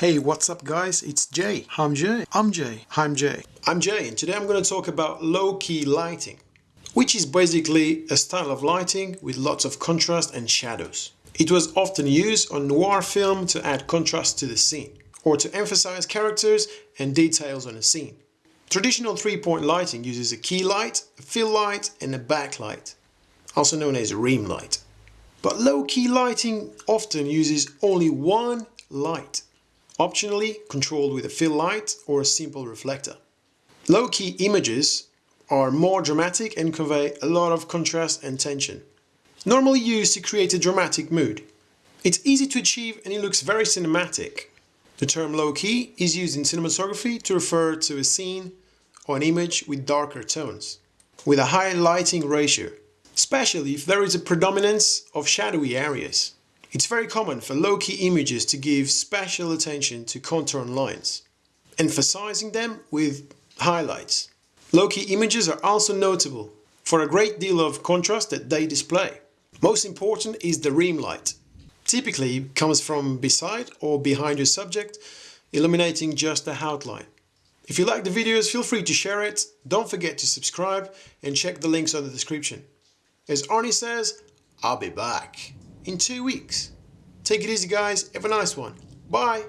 Hey, what's up guys? It's Jay. I'm Jay. I'm Jay. I'm Jay. I'm Jay and today I'm going to talk about low-key lighting, which is basically a style of lighting with lots of contrast and shadows. It was often used on noir film to add contrast to the scene, or to emphasize characters and details on a scene. Traditional three-point lighting uses a key light, a fill light and a backlight, also known as a rim light. But low-key lighting often uses only one light optionally controlled with a fill light or a simple reflector. Low-key images are more dramatic and convey a lot of contrast and tension. Normally used to create a dramatic mood. It's easy to achieve and it looks very cinematic. The term low-key is used in cinematography to refer to a scene or an image with darker tones, with a high lighting ratio, especially if there is a predominance of shadowy areas. It's very common for low-key images to give special attention to contour lines, emphasizing them with highlights. Low-key images are also notable for a great deal of contrast that they display. Most important is the rim light. Typically comes from beside or behind your subject, illuminating just the outline. If you like the videos, feel free to share it, don't forget to subscribe and check the links on the description. As Arnie says, I'll be back in two weeks. Take it easy guys, have a nice one. Bye!